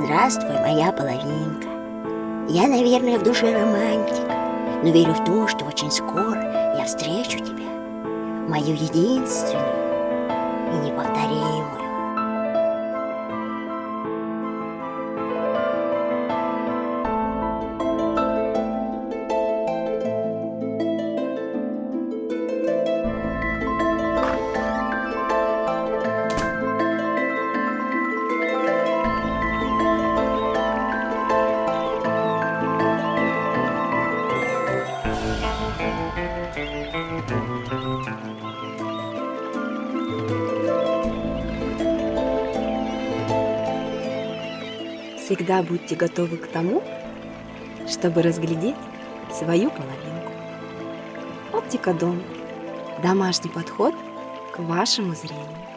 Здравствуй, моя половинка. Я, наверное, в душе романтик, но верю в то, что очень скоро я встречу тебя, мою единственную Всегда будьте готовы к тому, чтобы разглядеть свою половинку. Оптика Дом. Домашний подход к вашему зрению.